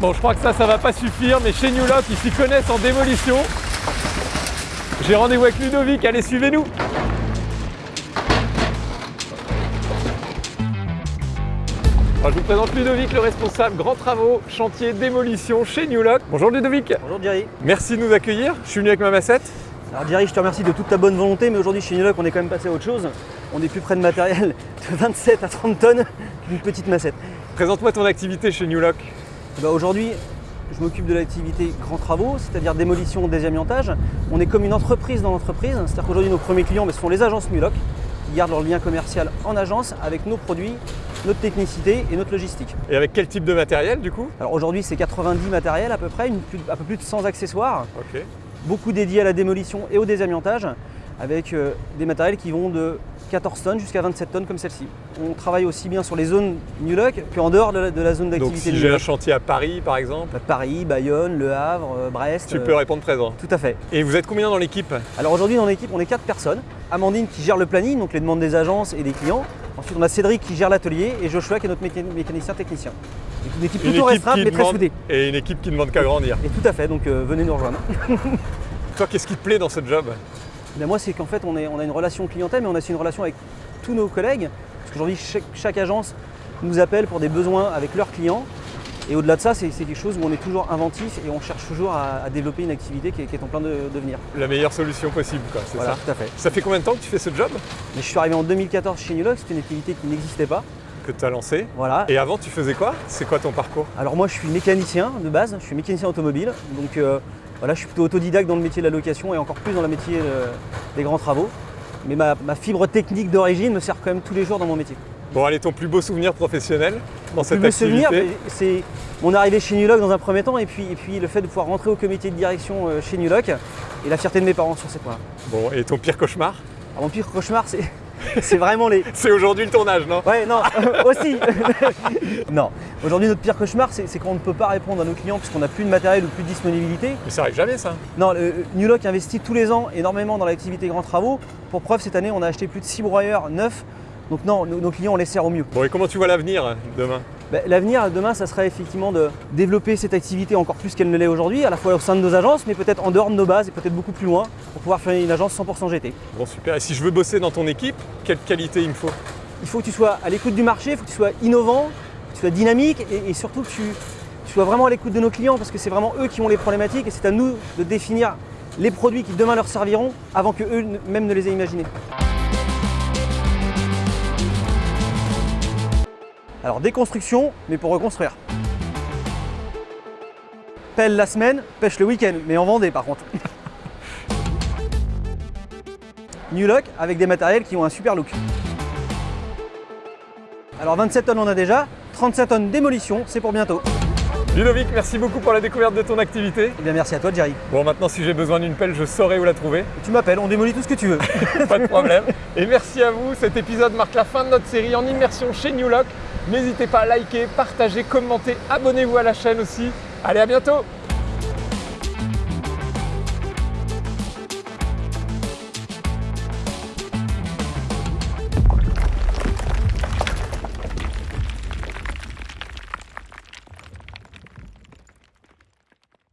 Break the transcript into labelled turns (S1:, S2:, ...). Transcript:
S1: Bon, je crois que ça, ça va pas suffire, mais chez New Lock, ils s'y connaissent en démolition. J'ai rendez-vous avec Ludovic, allez, suivez-nous Alors, je vous présente Ludovic, le responsable grands travaux, chantier, démolition chez New Lock. Bonjour Ludovic
S2: Bonjour Jerry.
S1: Merci de nous accueillir. Je suis venu avec ma massette.
S2: Alors Jerry, je te remercie de toute ta bonne volonté, mais aujourd'hui chez Nuloc, on est quand même passé à autre chose. On est plus près de matériel de 27 à 30 tonnes qu'une petite massette.
S1: Présente-moi ton activité chez New Lock.
S2: Eh ben, aujourd'hui, je m'occupe de l'activité grands travaux, c'est-à-dire démolition, désamiantage. On est comme une entreprise dans l'entreprise, c'est-à-dire qu'aujourd'hui nos premiers clients ben, ce sont les agences Nuloc qui gardent leur lien commercial en agence avec nos produits, notre technicité et notre logistique.
S1: Et avec quel type de matériel du coup?
S2: Alors aujourd'hui c'est 90 matériels à peu près, une, un peu plus de 100 accessoires, beaucoup dédiés à la démolition et au désamiantage, avec euh, des matériels qui vont de 14 tonnes jusqu'à 27 tonnes comme celle-ci. On travaille aussi bien sur les zones Nuloc qu'en dehors de la, de la zone
S1: Donc
S2: d'activité
S1: si j'ai un chantier à Paris par exemple,
S2: Bah, Paris, Bayonne, Le Havre, euh, Brest.
S1: tu
S2: euh,
S1: peux répondre présent.
S2: Tout à fait.
S1: Et vous êtes combien dans l'équipe?
S2: Alors aujourd'hui dans l'équipe on est 4 personnes. Amandine qui gère le planning, donc les demandes des agences et des clients. Ensuite on a Cédric qui gère l'atelier et Joshua qui est notre méca- mécanicien technicien. Donc une équipe plutôt restreinte mais très soudée.
S1: et une équipe qui ne demande qu'à grandir.
S2: Et tout à fait, donc euh, venez nous rejoindre.
S1: Toi, qu'est-ce qui te plaît dans ce job?
S2: Ben, moi, c'est qu'en fait, on, est- on a une relation clientèle, mais on a aussi une relation avec tous nos collègues. Parce qu'aujourd'hui, chaque, chaque agence nous appelle pour des besoins avec leurs clients. Et au-delà de ça, c'est quelque chose où on est toujours inventif et on cherche toujours à, à développer une activité qui est, qui est en plein de devenir.
S1: La meilleure solution possible, quoi, c'est
S2: Voilà,
S1: ça
S2: tout à fait.
S1: Ça fait combien de temps que tu fais ce job?
S2: Mais je suis arrivé en 2014 chez Nuloc, c'était une activité qui n'existait pas.
S1: que tu as lancé
S2: Voilà.
S1: Et avant, tu faisais quoi? C'est quoi ton parcours?
S2: Alors moi, je suis mécanicien de base, je suis mécanicien automobile. Donc euh, voilà, je suis plutôt autodidacte dans le métier de la location et encore plus dans le métier euh, des grands travaux. Mais ma, ma fibre technique d'origine me sert quand même tous les jours dans mon métier.
S1: Bon, allez, ton plus beau souvenir professionnel dans cette
S2: Plus
S1: activité
S2: souvenir, c'est mon arrivée chez Nuloc dans un premier temps et puis, et puis le fait de pouvoir rentrer au comité de direction euh, chez Nuloc et la fierté de mes parents sur ces points.
S1: Bon, et ton pire cauchemar?
S2: Alors, mon pire cauchemar, c'est, c'est vraiment les.
S1: C'est aujourd'hui le tournage, non?
S2: Ouais, non, aussi Non, aujourd'hui notre pire cauchemar, c'est, c'est quand on ne peut pas répondre à nos clients puisqu'on n'a plus de matériel ou plus de disponibilité.
S1: Mais ça arrive jamais, ça.
S2: Non, le, Nuloc investit tous les ans énormément dans l'activité grands travaux. Pour preuve, cette année, on a acheté plus de 6 broyeurs neufs. Donc non, nos, nos clients, on les sert au mieux.
S1: Bon, et comment tu vois l'avenir demain?
S2: Ben, L'avenir demain, ça serait effectivement de développer cette activité encore plus qu'elle ne l'est aujourd'hui, à la fois au sein de nos agences, mais peut-être en dehors de nos bases et peut-être beaucoup plus loin, pour pouvoir faire une agence 100% GT.
S1: Bon, super. Et si je veux bosser dans ton équipe, quelle qualité il me faut?
S2: Il faut que tu sois à l'écoute du marché, il faut que tu sois innovant, que tu sois dynamique et, et surtout que tu, tu sois vraiment à l'écoute de nos clients parce que c'est vraiment eux qui ont les problématiques et c'est à nous de définir les produits qui demain leur serviront avant que eux même ne les aient imaginés. Alors déconstruction, mais pour reconstruire. Pelle la semaine, pêche le week-end, mais en Vendée par contre. New Look avec des matériels qui ont un super look. Alors 27 tonnes on a déjà, 37 tonnes démolition, c'est pour bientôt.
S1: Ludovic, merci beaucoup pour la découverte de ton activité.
S2: Eh bien merci à toi Jerry.
S1: Bon, maintenant, si j'ai besoin d'une pelle, je saurai où la trouver.
S2: Tu m'appelles, on démolit tout ce que tu veux.
S1: Pas de problème. Et merci à vous. Cet épisode marque la fin de notre série en immersion chez New Lock. N'hésitez pas à liker, partager, commenter, abonnez-vous à la chaîne aussi. Allez, à bientôt